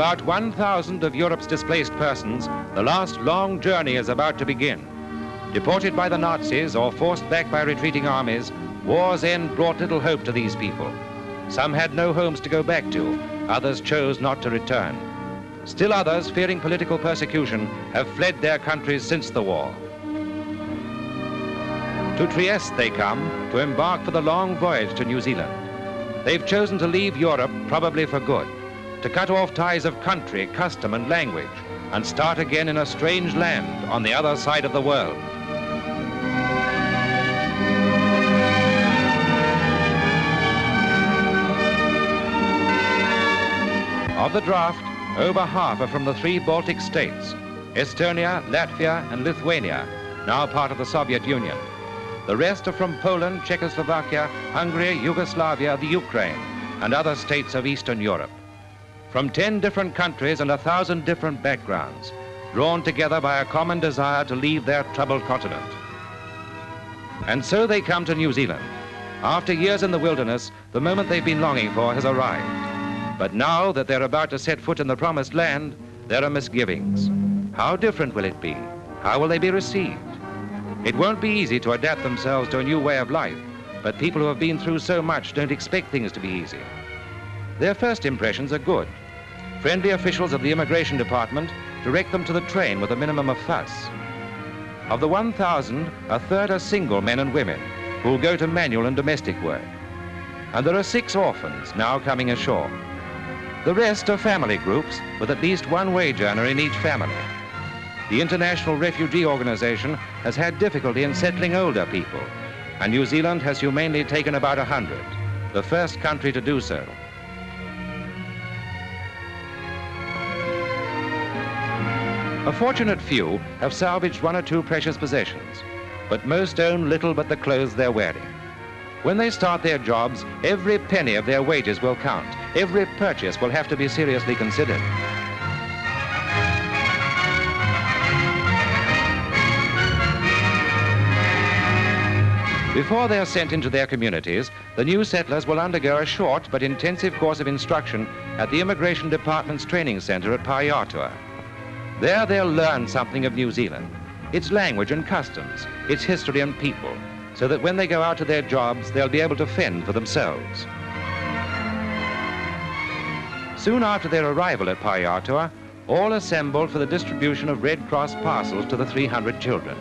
about 1,000 of Europe's displaced persons, the last long journey is about to begin. Deported by the Nazis or forced back by retreating armies, war's end brought little hope to these people. Some had no homes to go back to, others chose not to return. Still others, fearing political persecution, have fled their countries since the war. To Trieste they come to embark for the long voyage to New Zealand. They've chosen to leave Europe, probably for good, to cut off ties of country, custom and language, and start again in a strange land on the other side of the world. Of the draft, over half are from the three Baltic states, Estonia, Latvia and Lithuania, now part of the Soviet Union. The rest are from Poland, Czechoslovakia, Hungary, Yugoslavia, the Ukraine, and other states of Eastern Europe. From 10 different countries and a thousand different backgrounds, drawn together by a common desire to leave their troubled continent. And so they come to New Zealand. After years in the wilderness, the moment they've been longing for has arrived. But now that they're about to set foot in the promised land, there are misgivings. How different will it be? How will they be received? It won't be easy to adapt themselves to a new way of life, but people who have been through so much don't expect things to be easy. Their first impressions are good. Friendly officials of the Immigration Department direct them to the train with a minimum of fuss. Of the 1,000, a third are single men and women who will go to manual and domestic work. And there are six orphans now coming ashore. The rest are family groups with at least one wage earner in each family. The International Refugee Organization has had difficulty in settling older people, and New Zealand has humanely taken about 100, the first country to do so. A fortunate few have salvaged one or two precious possessions, but most own little but the clothes they're wearing. When they start their jobs, every penny of their wages will count. Every purchase will have to be seriously considered. Before they are sent into their communities, the new settlers will undergo a short but intensive course of instruction at the Immigration Department's training center at Pahiatua. There they'll learn something of New Zealand, its language and customs, its history and people, so that when they go out to their jobs, they'll be able to fend for themselves. Soon after their arrival at Pahiatua, all assembled for the distribution of Red Cross parcels to the 300 children.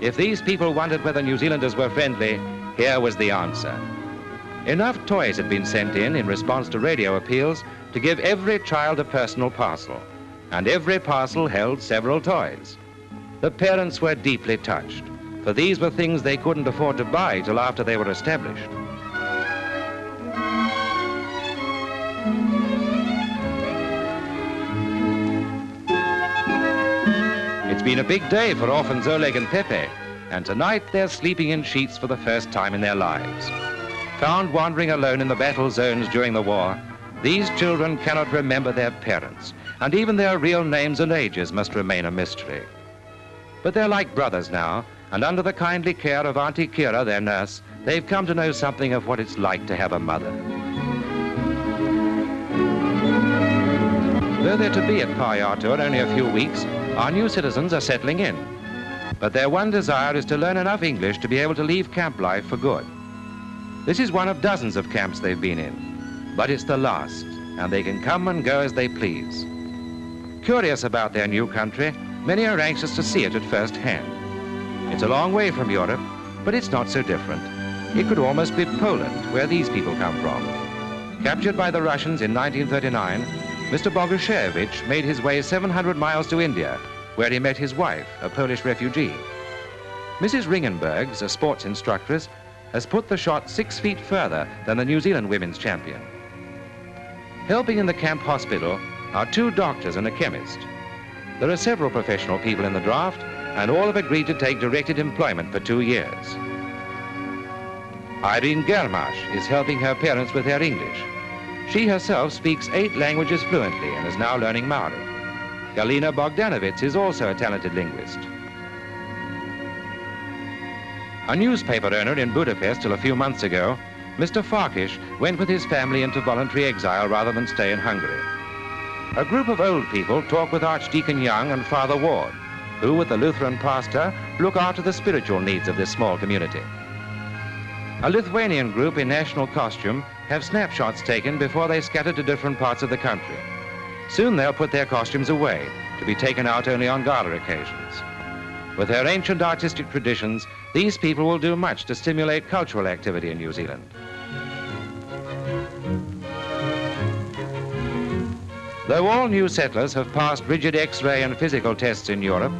If these people wondered whether New Zealanders were friendly, here was the answer. Enough toys had been sent in in response to radio appeals to give every child a personal parcel, and every parcel held several toys. The parents were deeply touched, for these were things they couldn't afford to buy till after they were established. It's been a big day for orphans Oleg and Pepe, and tonight they're sleeping in sheets for the first time in their lives. Found wandering alone in the battle zones during the war, these children cannot remember their parents, and even their real names and ages must remain a mystery. But they're like brothers now, and under the kindly care of Auntie Kira, their nurse, they've come to know something of what it's like to have a mother. Though they're to be at Pahiatua only a few weeks, our new citizens are settling in. But their one desire is to learn enough English to be able to leave camp life for good. This is one of dozens of camps they've been in, but it's the last, and they can come and go as they please. Curious about their new country, many are anxious to see it at first hand. It's a long way from Europe, but it's not so different. It could almost be Poland, where these people come from. Captured by the Russians in 1939, Mr. Bogushevich made his way 700 miles to India, where he met his wife, a Polish refugee. Mrs. Ringenbergs, a sports instructress, has put the shot six feet further than the New Zealand women's champion. Helping in the camp hospital are two doctors and a chemist. There are several professional people in the draft, and all have agreed to take directed employment for two years. Irene Germash is helping her parents with their English. She herself speaks eight languages fluently and is now learning Maori. Galina Bogdanovich is also a talented linguist. A newspaper owner in Budapest till a few months ago, Mr. Farkish went with his family into voluntary exile rather than stay in Hungary. A group of old people talk with Archdeacon Young and Father Ward, who, with the Lutheran pastor, look after the spiritual needs of this small community. A Lithuanian group in national costume have snapshots taken before they scatter to different parts of the country. Soon they'll put their costumes away to be taken out only on gala occasions. With their ancient artistic traditions, these people will do much to stimulate cultural activity in New Zealand. Though all new settlers have passed rigid X-ray and physical tests in Europe,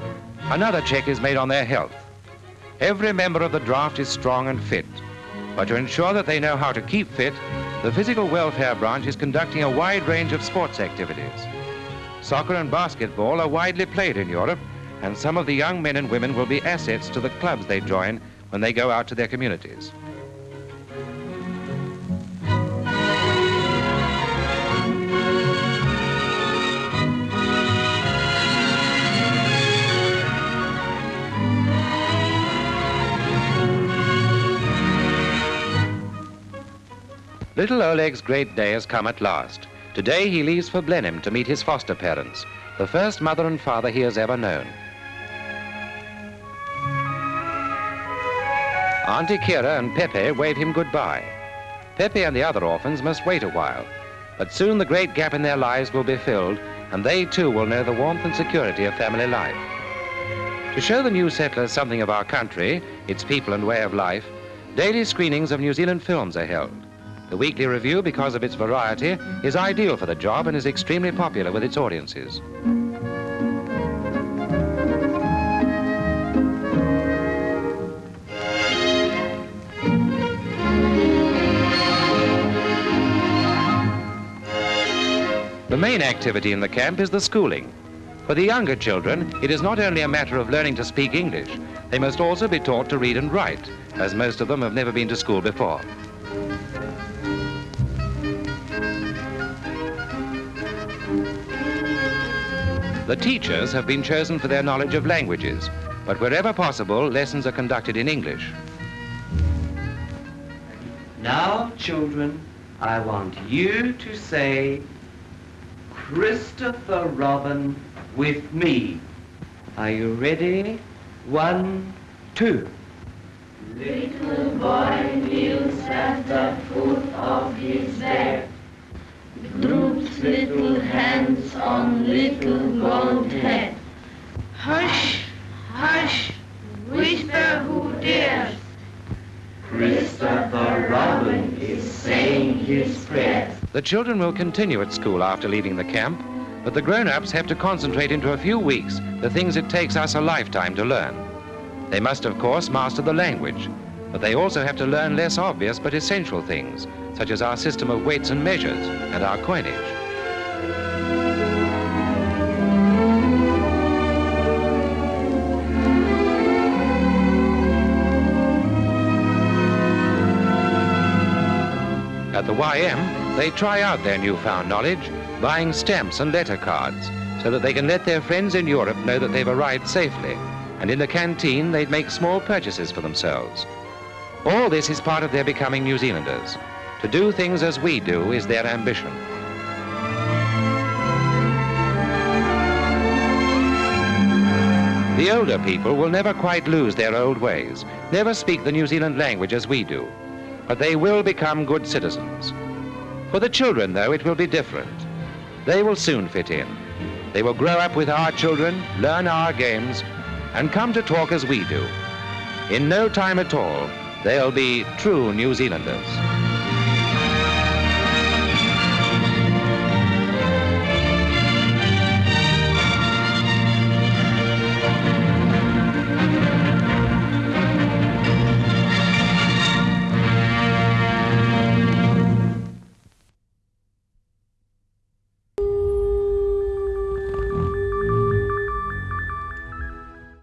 another check is made on their health. Every member of the draft is strong and fit. But to ensure that they know how to keep fit, the Physical Welfare Branch is conducting a wide range of sports activities. Soccer and basketball are widely played in Europe, and some of the young men and women will be assets to the clubs they join when they go out to their communities. Little Oleg's great day has come at last. Today he leaves for Blenheim to meet his foster parents, the first mother and father he has ever known. Auntie Kira and Pepe wave him goodbye. Pepe and the other orphans must wait a while, but soon the great gap in their lives will be filled, and they too will know the warmth and security of family life. To show the new settlers something of our country, its people and way of life, daily screenings of New Zealand films are held. The weekly review, because of its variety, is ideal for the job and is extremely popular with its audiences. The main activity in the camp is the schooling. For the younger children, it is not only a matter of learning to speak English, they must also be taught to read and write, as most of them have never been to school before. The teachers have been chosen for their knowledge of languages, but wherever possible, lessons are conducted in English. Now, children, I want you to say Christopher Robin with me. Are you ready? One, two. Little boy kneels at the foot of his bed droops little hands little gold head. Hush, hush, whisper who dares. Christopher Robin is saying his prayers. The children will continue at school after leaving the camp, but the grown-ups have to concentrate into a few weeks the things it takes us a lifetime to learn. They must, of course, master the language, but they also have to learn less obvious but essential things, such as our system of weights and measures and our coinage. At the YM, they try out their newfound knowledge, buying stamps and letter cards, so that they can let their friends in Europe know that they've arrived safely. And in the canteen, they'd make small purchases for themselves. All this is part of their becoming New Zealanders. To do things as we do is their ambition. The older people will never quite lose their old ways, never speak the New Zealand language as we do, but they will become good citizens. For the children, though, it will be different. They will soon fit in. They will grow up with our children, learn our games, and come to talk as we do. In no time at all, they'll be true New Zealanders.